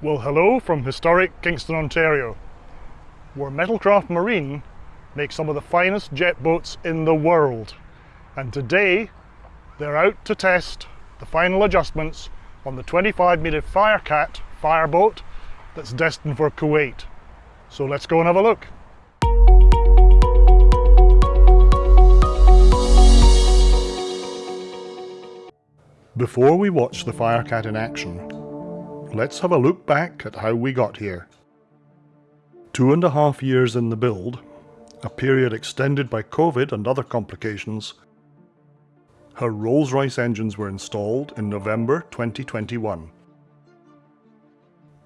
Well hello from historic Kingston, Ontario, where Metalcraft Marine makes some of the finest jet boats in the world. And today they're out to test the final adjustments on the 25 metre Firecat fireboat that's destined for Kuwait. So let's go and have a look. Before we watch the Firecat in action, let's have a look back at how we got here. Two and a half years in the build, a period extended by COVID and other complications, her Rolls-Royce engines were installed in November 2021.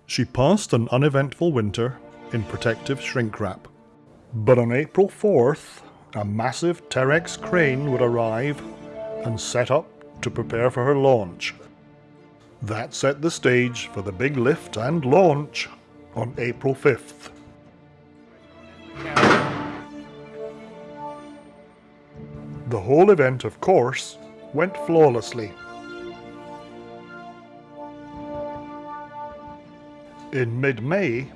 She passed an uneventful winter in protective shrink wrap. But on April 4th, a massive Terex crane would arrive and set up to prepare for her launch. That set the stage for the big lift and launch on April 5th. The whole event, of course, went flawlessly. In mid-May,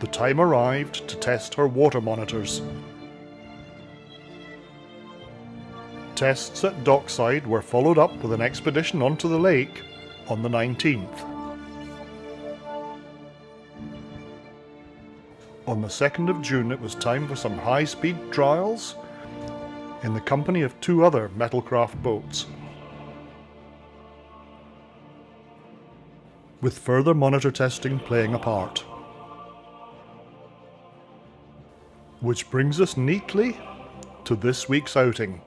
the time arrived to test her water monitors. Tests at dockside were followed up with an expedition onto the lake on the 19th. On the 2nd of June it was time for some high-speed trials in the company of two other Metalcraft boats. With further monitor testing playing a part. Which brings us neatly to this week's outing.